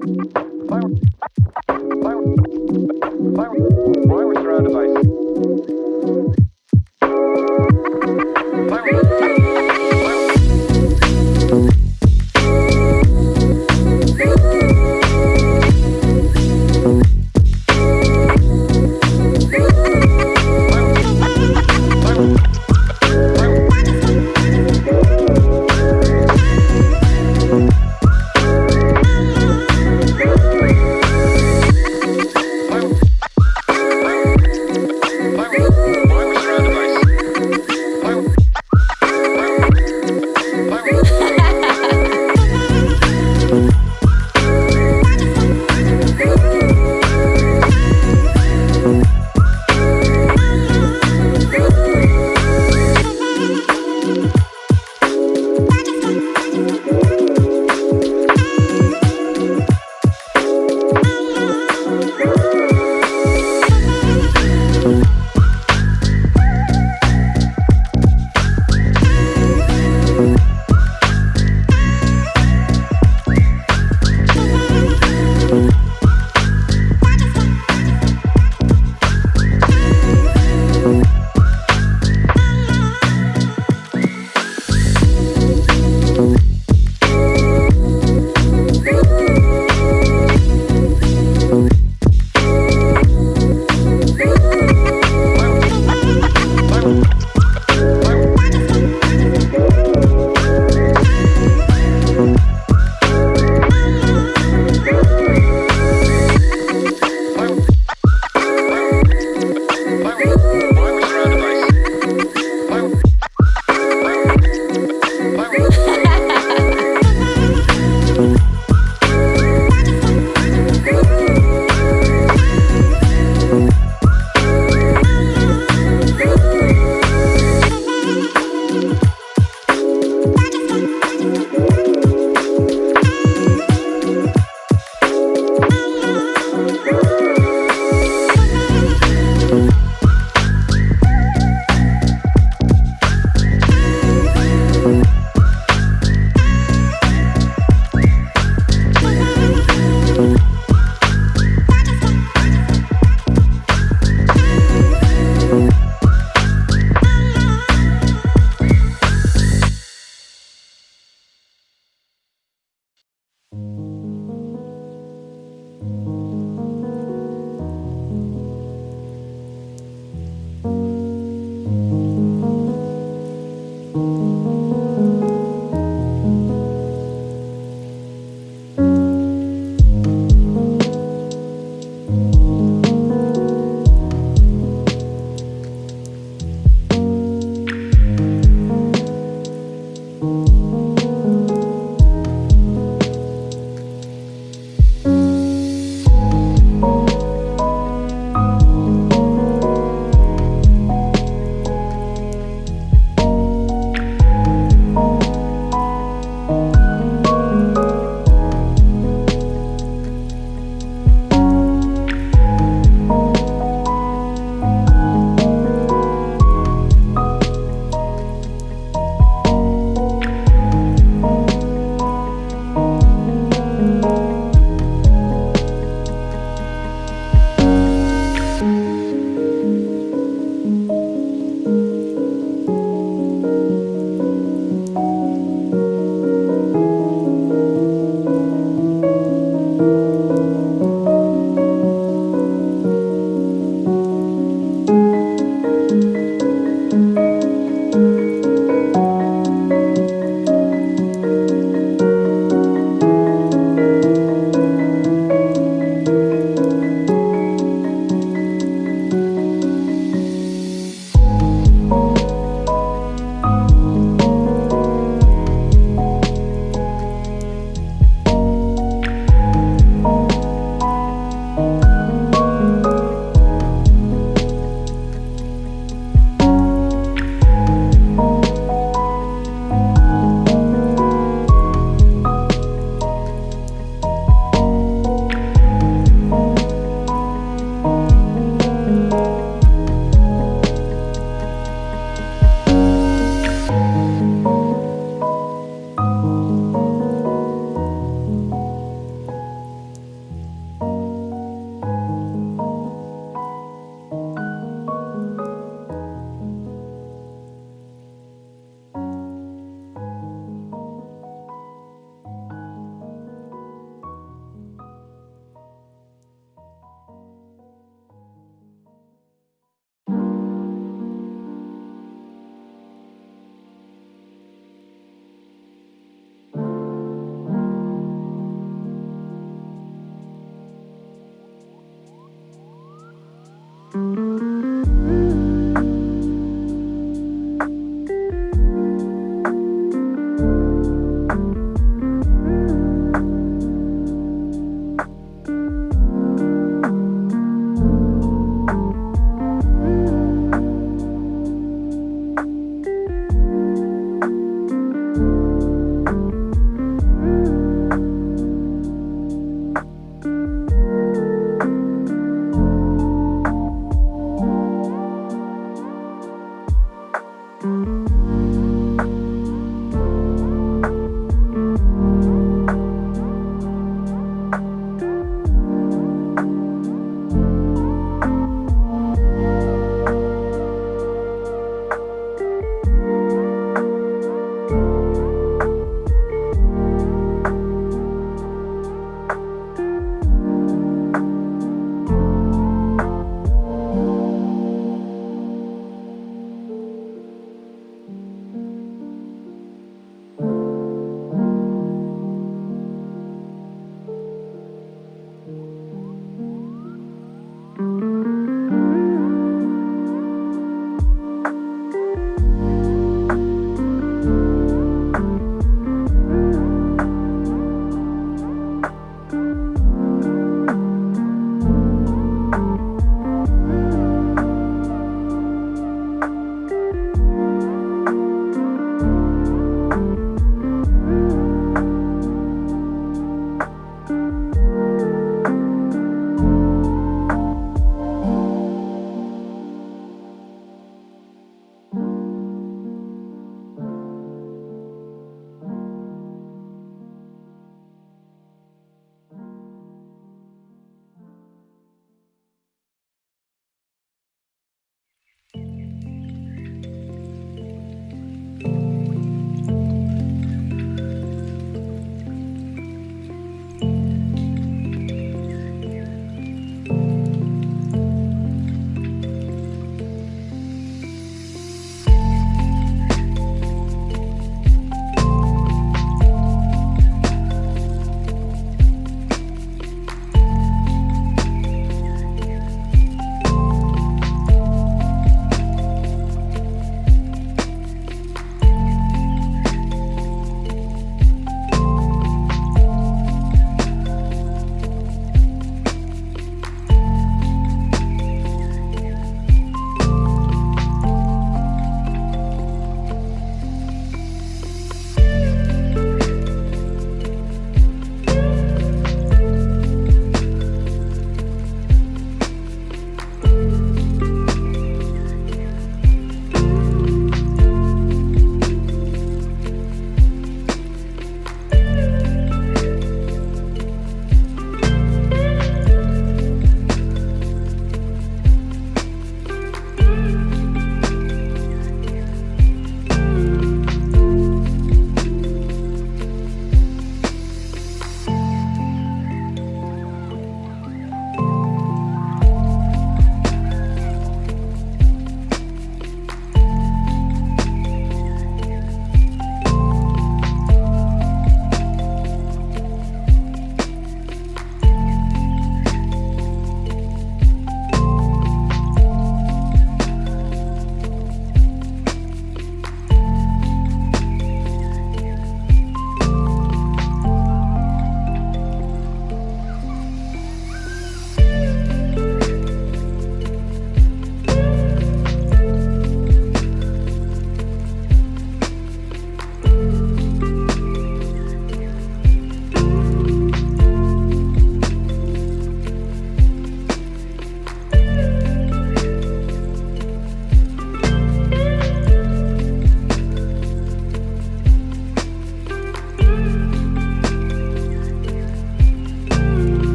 Fire